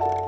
you.